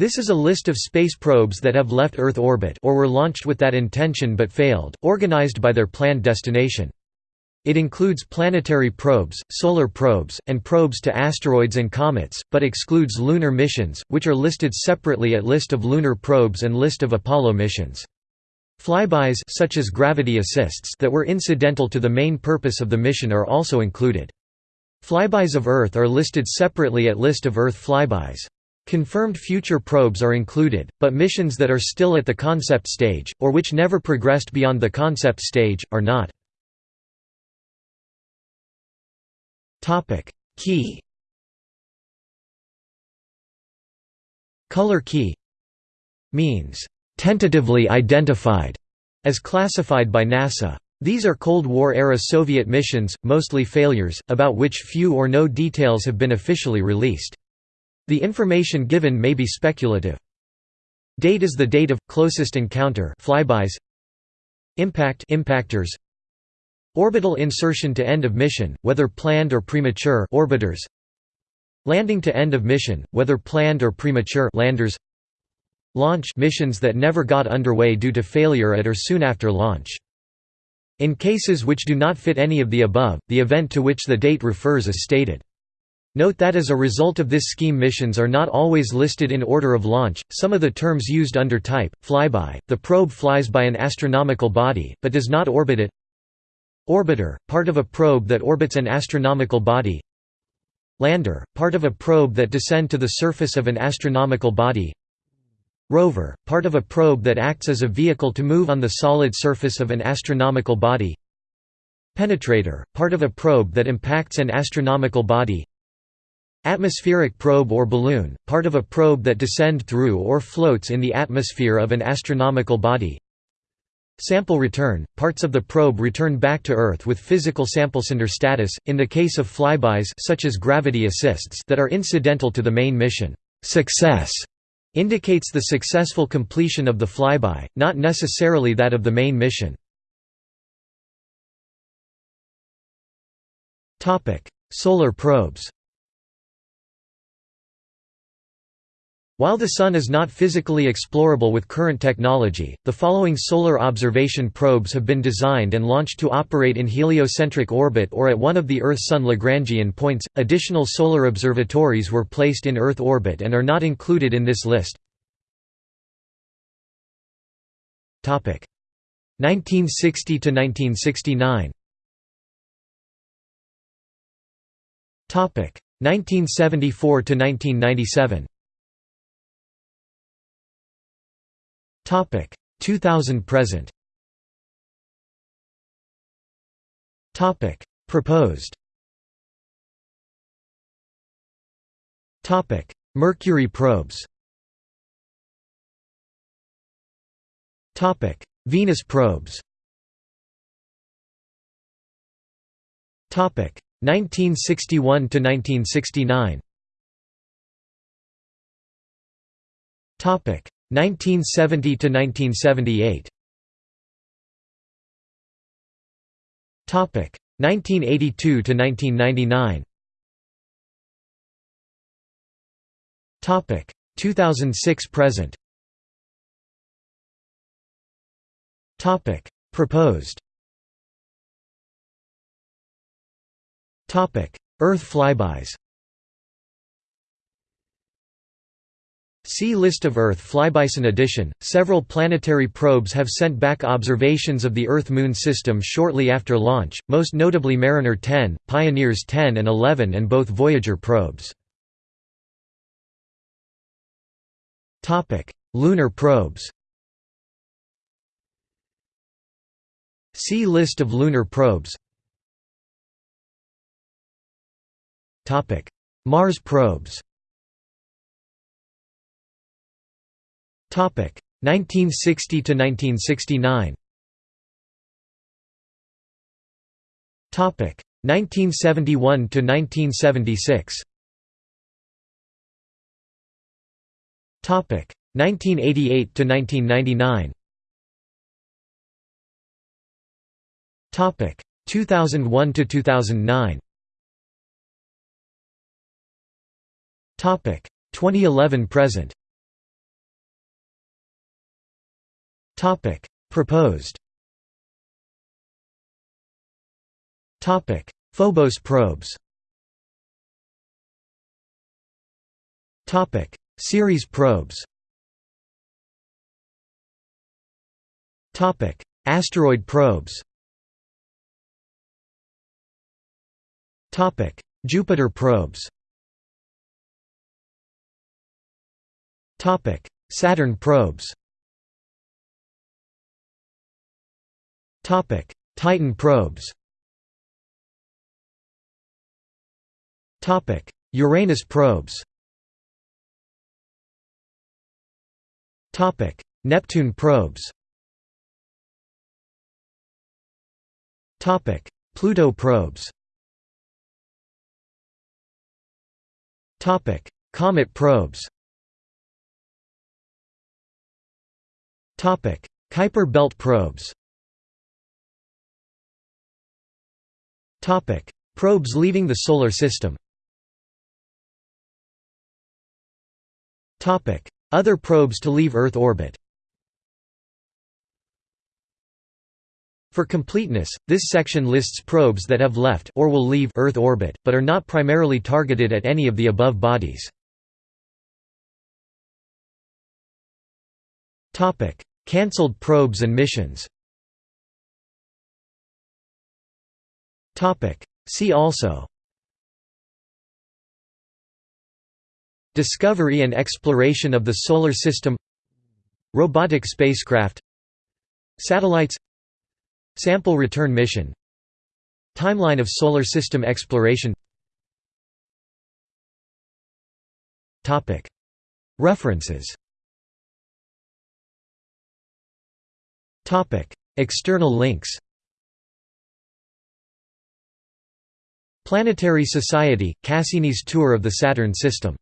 This is a list of space probes that have left Earth orbit or were launched with that intention but failed, organized by their planned destination. It includes planetary probes, solar probes, and probes to asteroids and comets, but excludes lunar missions, which are listed separately at List of lunar probes and List of Apollo missions. Flybys such as gravity assists that were incidental to the main purpose of the mission are also included. Flybys of Earth are listed separately at List of Earth flybys. Confirmed future probes are included, but missions that are still at the concept stage, or which never progressed beyond the concept stage, are not. Key Color key means tentatively identified as classified by NASA. These are Cold War-era Soviet missions, mostly failures, about which few or no details have been officially released. The information given may be speculative. Date is the date of closest encounter flybys. Impact impactors. Orbital insertion to end of mission, whether planned or premature orbiters. Landing to end of mission, whether planned or premature landers. Launch missions that never got underway due to failure at or soon after launch. In cases which do not fit any of the above, the event to which the date refers is stated. Note that as a result of this scheme missions are not always listed in order of launch, some of the terms used under type, flyby, the probe flies by an astronomical body, but does not orbit it. Orbiter, part of a probe that orbits an astronomical body. Lander, part of a probe that descend to the surface of an astronomical body. Rover, part of a probe that acts as a vehicle to move on the solid surface of an astronomical body. Penetrator, part of a probe that impacts an astronomical body Atmospheric probe or balloon, part of a probe that descend through or floats in the atmosphere of an astronomical body Sample return, parts of the probe return back to Earth with physical samplesender status, in the case of flybys such as gravity assists that are incidental to the main mission. Success indicates the successful completion of the flyby, not necessarily that of the main mission. Solar probes While the Sun is not physically explorable with current technology, the following solar observation probes have been designed and launched to operate in heliocentric orbit or at one of the Earth-Sun Lagrangian points. Additional solar observatories were placed in Earth orbit and are not included in this list. Topic: 1960 to 1969. Topic: 1974 to 1997. Topic 2000 present. Topic Proposed. Topic Mercury probes. Topic Venus probes. Topic 1961 to 1969. Topic 1970 to 1978. Topic 1982 to 1999. Topic 2006 present. Topic proposed. Topic Earth flybys. See List of Earth flybys. In addition, several planetary probes have sent back observations of the Earth-Moon system shortly after launch, most notably Mariner 10, Pioneers 10 and 11 and both Voyager probes. Lunar probes See List of lunar probes Mars probes 1960 to 1969. Topic 1971 to 1976. Topic 1988 to 1999. Topic 2001 to 2009. Topic 2011 present. Proposed. Topic: Phobos probes. Topic: Ceres probes. Topic: Asteroid probes. Topic: Jupiter probes. Topic: Saturn probes Titan probes. Topic: Uranus probes. Topic: Neptune probes. Topic: Pluto probes. Topic: Comet probes. Topic: Kuiper belt probes Probes leaving the Solar System. Other probes to leave Earth orbit. For completeness, this section lists probes that have left or will leave Earth orbit, but are not primarily targeted at any of the above bodies. Cancelled probes and missions See also. Discovery and exploration of the Solar System. Robotic spacecraft. Satellites. Sample return mission. Timeline of Solar System exploration. References. External links Planetary Society, Cassini's Tour of the Saturn System